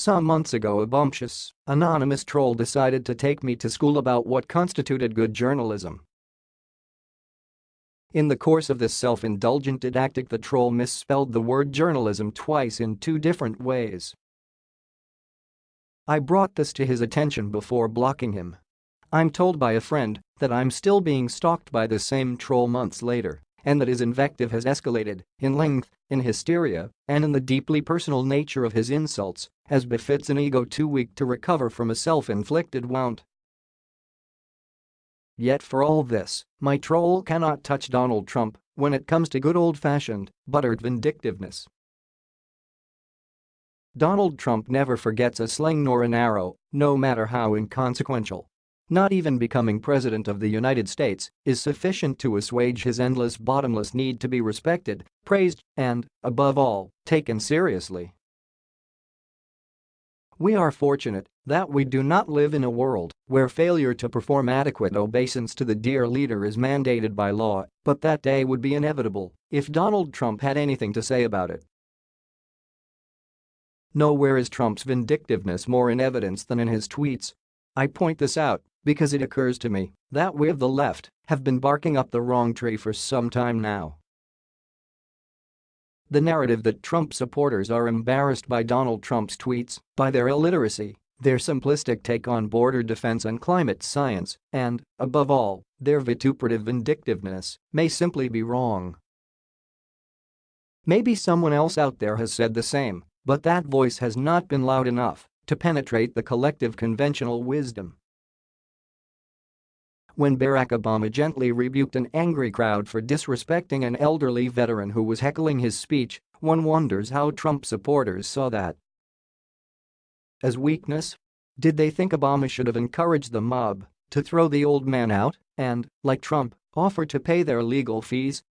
Some months ago a bumptious, anonymous troll decided to take me to school about what constituted good journalism. In the course of this self-indulgent didactic the troll misspelled the word journalism twice in two different ways. I brought this to his attention before blocking him. I'm told by a friend that I'm still being stalked by the same troll months later and that his invective has escalated in length, in hysteria, and in the deeply personal nature of his insults, as befits an ego too weak to recover from a self-inflicted wound. Yet for all this, my troll cannot touch Donald Trump when it comes to good old-fashioned, buttered vindictiveness. Donald Trump never forgets a sling nor an arrow, no matter how inconsequential. Not even becoming president of the United States is sufficient to assuage his endless bottomless need to be respected, praised, and, above all, taken seriously. We are fortunate that we do not live in a world where failure to perform adequate obeisance to the dear leader is mandated by law, but that day would be inevitable if Donald Trump had anything to say about it. Nowhere is Trump's vindictiveness more in evidence than in his tweets. I point this out because it occurs to me that we of the left have been barking up the wrong tree for some time now. The narrative that Trump supporters are embarrassed by Donald Trump's tweets, by their illiteracy, their simplistic take on border defense and climate science, and, above all, their vituperative vindictiveness, may simply be wrong. Maybe someone else out there has said the same, but that voice has not been loud enough to penetrate the collective conventional wisdom when Barack Obama gently rebuked an angry crowd for disrespecting an elderly veteran who was heckling his speech, one wonders how Trump supporters saw that. As weakness? Did they think Obama should have encouraged the mob to throw the old man out and, like Trump, offer to pay their legal fees